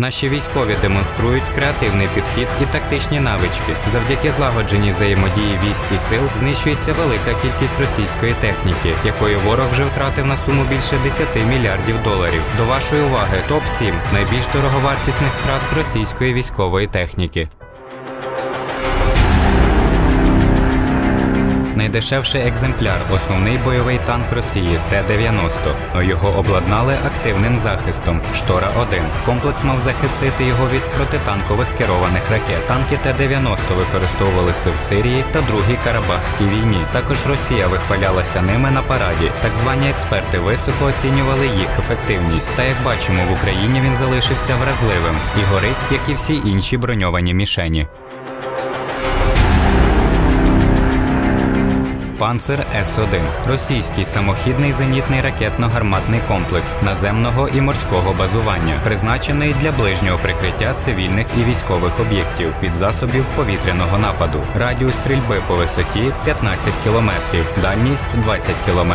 Наші військові демонструють креативний підхід і тактичні навички. Завдяки злагодженій взаємодії військ і сил знищується велика кількість російської техніки, якої ворог вже втратив на суму більше 10 мільярдів доларів. До вашої уваги топ 7 найбільш дороговартісних втрат російської військової техніки. Найдешевший екземпляр основний бойовий танк Росії Т-90. Його обладнали активним захистом Штора 1 Комплекс мав захистити його від протитанкових керованих ракет. Танки Т-90 використовувалися в Сирії та Другій Карабахській війні. Також Росія вихвалялася ними на параді. Так звані експерти високо оцінювали їх ефективність. Та як бачимо, в Україні він залишився вразливим і горить, як і всі інші броньовані мішені. Панцер С-1 російський самохідний зенітний ракетно-гарматний комплекс наземного і морського базування, призначений для ближнього прикриття цивільних і військових об'єктів від засобів повітряного нападу. Радіус стрільби по висоті 15 км, дальність 20 км.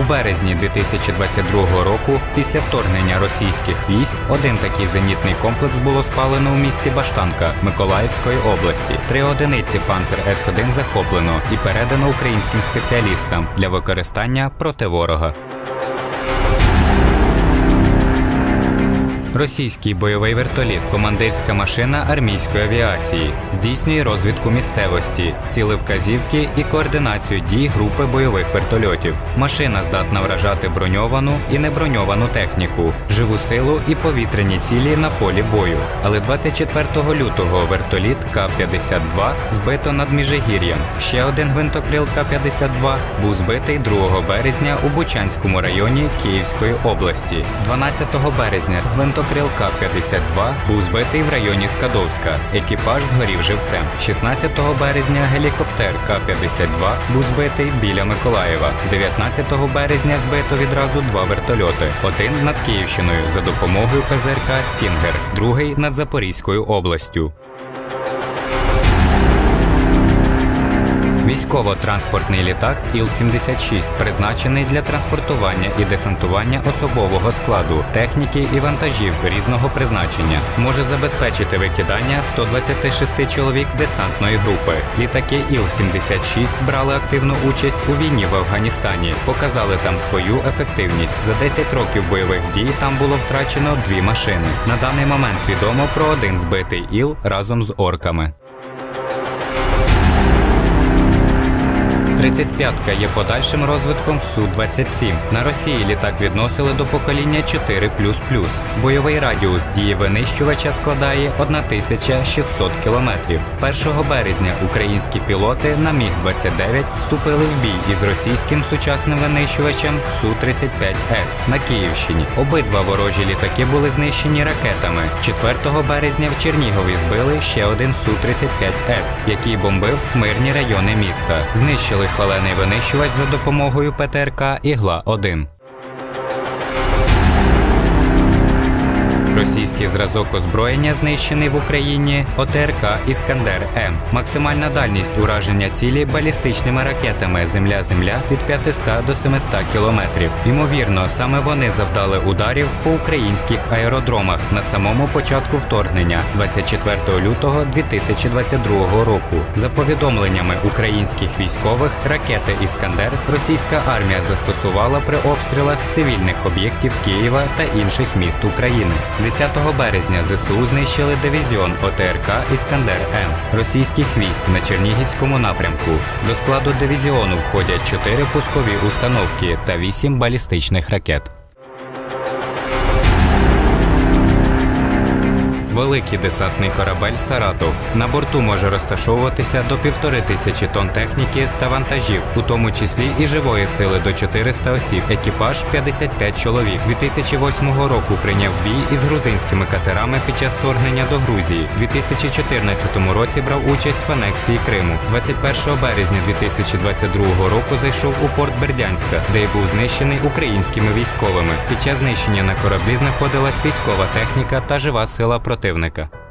У березні 2022 року, після вторгнення російських військ, один такий зенітний комплекс було спалено у місті Баштанка Миколаївської області. Три одиниці Панцер С-1 захоплено і передано українським спеціалістам для використання проти ворога. Російський бойовий вертоліт, командирська машина армійської авіації, здійснює розвідку місцевості, цілевказівки і координацію дій групи бойових вертольотів. Машина здатна вражати броньовану і неброньовану техніку, живу силу і повітряні цілі на полі бою. Але 24 лютого вертоліт К-52 збито над Міжигір'ям. Ще один гвинтокрил К-52 був збитий 2 березня у Бучанському районі Київської області. 12 березня гвинтокрил Крил К-52 був збитий в районі Скадовська. Екіпаж згорів живцем. 16 березня гелікоптер К-52 був збитий біля Миколаєва. 19 березня збито відразу два вертольоти: один над Київщиною за допомогою ПЗРК Стінгер, другий над Запорізькою областю. Військово-транспортний літак Іл-76 призначений для транспортування і десантування особового складу, техніки і вантажів різного призначення. Може забезпечити викидання 126 чоловік десантної групи. Літаки Іл-76 брали активну участь у війні в Афганістані, показали там свою ефективність. За 10 років бойових дій там було втрачено дві машини. На даний момент відомо про один збитий іл разом з орками. 35-ка є подальшим розвитком Су-27. На Росії літак відносили до покоління 4 Бойовий радіус дії винищувача складає 1600 кілометрів. 1 березня українські пілоти на Міг-29 вступили в бій із російським сучасним винищувачем Су-35С на Київщині. Обидва ворожі літаки були знищені ракетами. 4 березня в Чернігові збили ще один Су-35С, який бомбив мирні райони міста. Знищили хвалений винищувач за допомогою ПТРК Ігла 1 Російський зразок озброєння знищений в Україні ОТРК Іскандер М. Максимальна дальність ураження цілі балістичними ракетами Земля-Земля від 500 до 700 кілометрів. Ймовірно, саме вони завдали ударів по українських аеродромах на самому початку вторгнення 24 лютого 2022 року. За повідомленнями українських військових, ракети Іскандер російська армія застосувала при обстрілах цивільних об'єктів Києва та інших міст України. 10 березня ЗСУ знищили дивізіон ОТРК Іскандер М російських військ на Чернігівському напрямку. До складу дивізіону входять 4 пускові установки та 8 балістичних ракет. Великий десантний корабель Саратов. На борту може розташовуватися до півтори тисячі тонн техніки та вантажів, у тому числі і живої сили до 400 осіб. Екіпаж 55 чоловік. 2008 року прийняв бій із грузинськими катерами під час вторгнення до Грузії. У 2014 році брав участь в анексії Криму. 21 березня 2022 року зайшов у порт Бердянська, де й був знищений українськими військовими. Під час знищення на кораблі знаходилась військова техніка та жива сила проти противника.